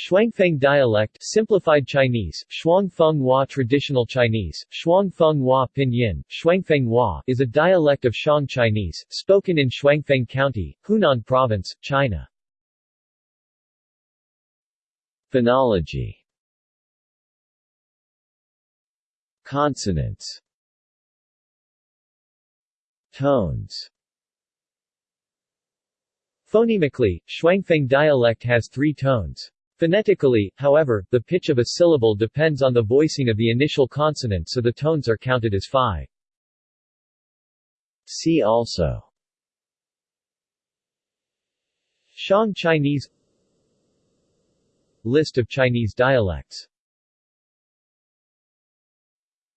Shuangfeng dialect simplified Chinese, Shuangfeng Hua traditional Chinese, Shuangfeng Hua pinyin, Shuangfeng Hua is a dialect of Xiang Chinese, spoken in Shuangfeng County, Hunan Province, China. Phonology Consonants Tones Phonemically, Shuangfeng dialect has three tones. Phonetically, however, the pitch of a syllable depends on the voicing of the initial consonant so the tones are counted as five. See also. Xiang Chinese. List of Chinese dialects.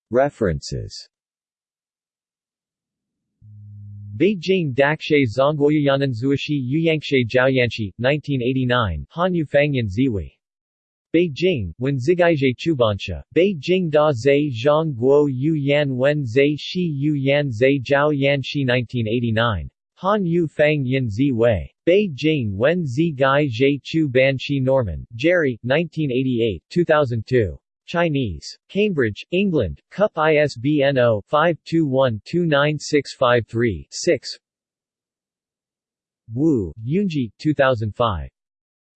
References Beijing Dakshe Zongguoyayananzuoshi Yuyangshe Jiaoyanshi, 1989, Hanyu Fangyan Ziwi. Beijing, Wen Zigaizhe Chubansha, Beijing Da Zhe Zhang Guo Yu Yan Wen Zhe Shi Yu Yan Zhe Jiao Yan Shi 1989. Han Yu Fang Yin Zi Wei. Beijing Wen Zi Gai Zhe Chu Ban Shi Norman, Jerry, 1988, 2002. Chinese. Cambridge, England, Cup ISBN 0-521-29653-6 Wu, Yunji, 2005.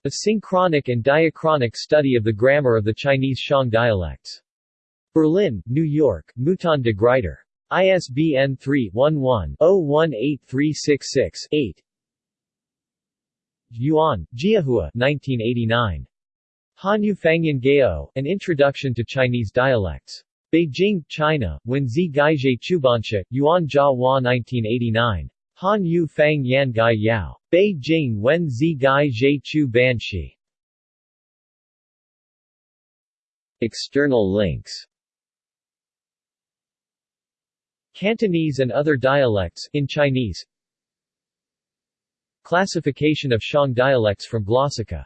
A synchronic and diachronic study of the grammar of the Chinese Xiang dialects. Berlin, New York, Mouton de Gruyter. ISBN 3-11-018366-8 Yuan, Jiahua 1989. Hanyu Fangyan Gao, An Introduction to Chinese Dialects. Beijing, China, Wenzi Gaizhe Chubansha, Yuan Jia Hua 1989. Han Yu Fang Yan Gai Yao. Beijing Wenzi Gaizhe Chu Banshi. External links Cantonese and other dialects, in Chinese Classification of Xiang dialects from Glossika